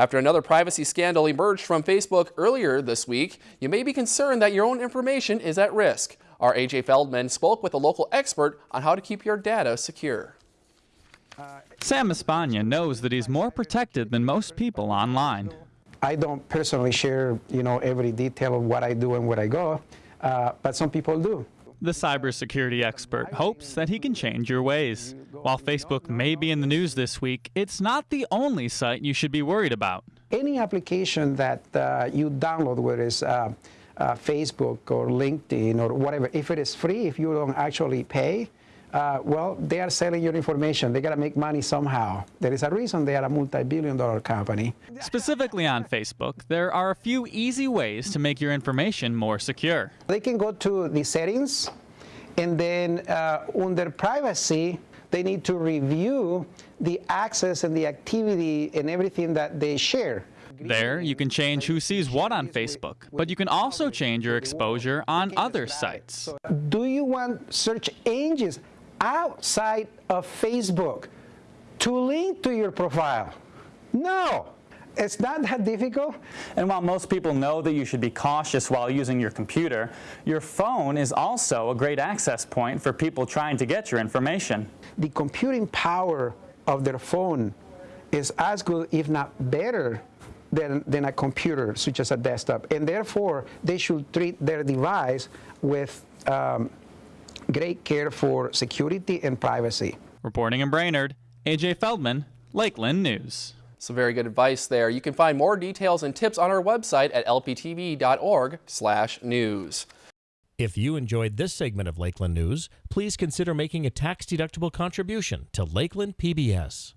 After another privacy scandal emerged from Facebook earlier this week, you may be concerned that your own information is at risk. Our AJ Feldman spoke with a local expert on how to keep your data secure. Sam Espana knows that he's more protected than most people online. I don't personally share, you know, every detail of what I do and where I go, uh, but some people do. The cybersecurity expert hopes that he can change your ways. While Facebook may be in the news this week, it's not the only site you should be worried about. Any application that uh, you download, whether it's uh, uh, Facebook or LinkedIn or whatever, if it is free, if you don't actually pay, uh, well, they are selling your information. They got to make money somehow. There is a reason they are a multi-billion dollar company. Specifically on Facebook, there are a few easy ways to make your information more secure. They can go to the settings, and then uh, under privacy, they need to review the access and the activity and everything that they share. There, you can change who sees what on Facebook, but you can also change your exposure on other sites. Do you want search engines outside of Facebook to link to your profile? No. It's not that difficult. And while most people know that you should be cautious while using your computer, your phone is also a great access point for people trying to get your information. The computing power of their phone is as good, if not better, than, than a computer, such as a desktop. And therefore, they should treat their device with um, great care for security and privacy. Reporting in Brainerd, AJ Feldman, Lakeland News. Some very good advice there. You can find more details and tips on our website at lptv.org/news. If you enjoyed this segment of Lakeland News, please consider making a tax-deductible contribution to Lakeland PBS.